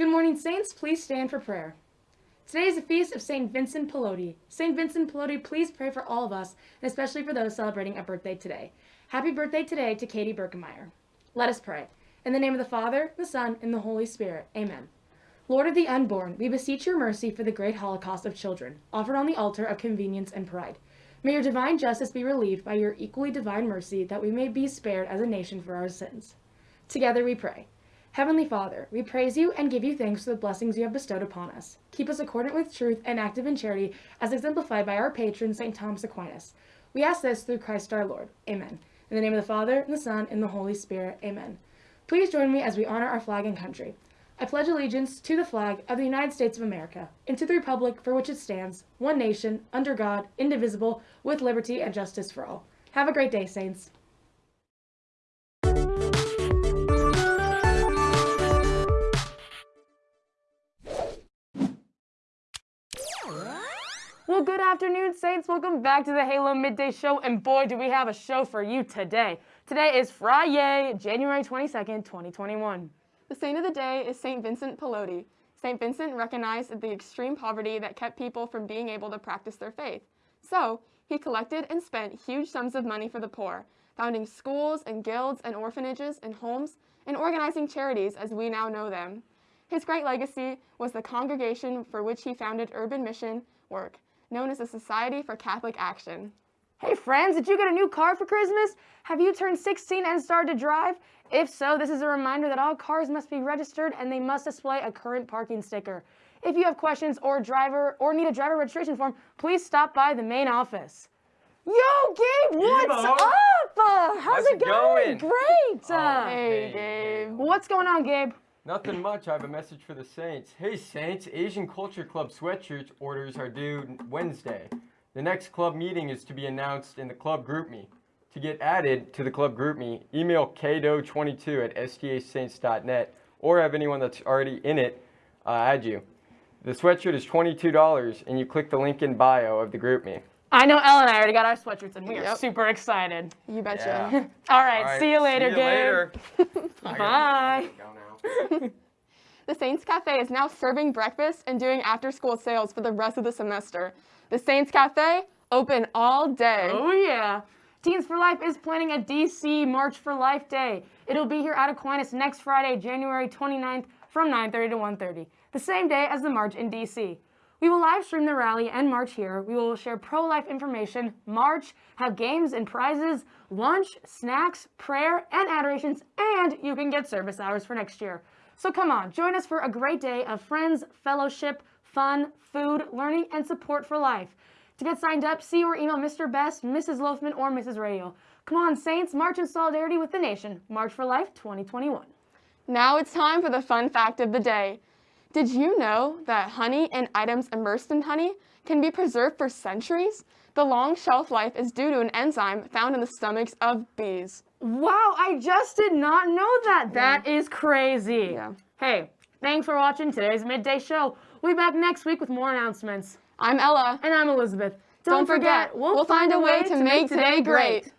Good morning, Saints. Please stand for prayer. Today is the feast of St. Vincent Pallotti. St. Vincent Pallotti, please pray for all of us, and especially for those celebrating a birthday today. Happy birthday today to Katie Birkemeyer. Let us pray. In the name of the Father, the Son, and the Holy Spirit. Amen. Lord of the unborn, we beseech your mercy for the great holocaust of children, offered on the altar of convenience and pride. May your divine justice be relieved by your equally divine mercy, that we may be spared as a nation for our sins. Together we pray. Heavenly Father, we praise you and give you thanks for the blessings you have bestowed upon us. Keep us accordant with truth and active in charity, as exemplified by our patron, St. Thomas Aquinas. We ask this through Christ our Lord. Amen. In the name of the Father, and the Son, and the Holy Spirit. Amen. Please join me as we honor our flag and country. I pledge allegiance to the flag of the United States of America and to the republic for which it stands, one nation, under God, indivisible, with liberty and justice for all. Have a great day, Saints. Well, good afternoon, Saints. Welcome back to the Halo Midday Show, and boy, do we have a show for you today. Today is Friday, January 22nd, 2021. The saint of the day is St. Vincent Pallotti. St. Vincent recognized the extreme poverty that kept people from being able to practice their faith. So, he collected and spent huge sums of money for the poor, founding schools and guilds and orphanages and homes, and organizing charities as we now know them. His great legacy was the congregation for which he founded urban mission work, known as the Society for Catholic Action. Hey friends, did you get a new car for Christmas? Have you turned 16 and started to drive? If so, this is a reminder that all cars must be registered and they must display a current parking sticker. If you have questions or driver or need a driver registration form, please stop by the main office. Yo, Gabe, what's Yo. up? Uh, how's, How's it going? going? Great. Oh, Hey. Gabe. what's going on, Gabe? Nothing much. I have a message for the Saints. Hey, Saints, Asian Culture Club sweatshirt orders are due Wednesday. The next club meeting is to be announced in the club GroupMe. To get added to the club GroupMe, email kdo22 at stasaints.net or have anyone that's already in it uh, add you. The sweatshirt is $22 and you click the link in bio of the GroupMe. I know Elle and I already got our sweatshirts and we are super excited. You betcha. Yeah. All right, All right, see you later, see you Gabe. later. I Bye. The Saints Cafe is now serving breakfast and doing after school sales for the rest of the semester. The Saints Cafe, open all day. Oh yeah. Teens for Life is planning a DC March for Life Day. It'll be here at Aquinas next Friday, January 29th from 9:30 to 1:30, the same day as the march in DC. We will live stream the rally and march here. We will share pro-life information, march, have games and prizes, lunch, snacks, prayer, and adorations, and you can get service hours for next year. So come on, join us for a great day of friends, fellowship, fun, food, learning, and support for life. To get signed up, see or email Mr. Best, Mrs. Loafman, or Mrs. Radio. Come on, Saints, march in solidarity with the nation. March for Life 2021. Now it's time for the fun fact of the day. Did you know that honey and items immersed in honey can be preserved for centuries? The long shelf life is due to an enzyme found in the stomachs of bees. Wow, I just did not know that. That is crazy. Yeah. Hey, thanks for watching today's midday show. We'll be back next week with more announcements. I'm Ella. And I'm Elizabeth. Don't forget, we'll find a way to make today great.